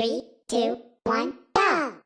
Three, two, one, go!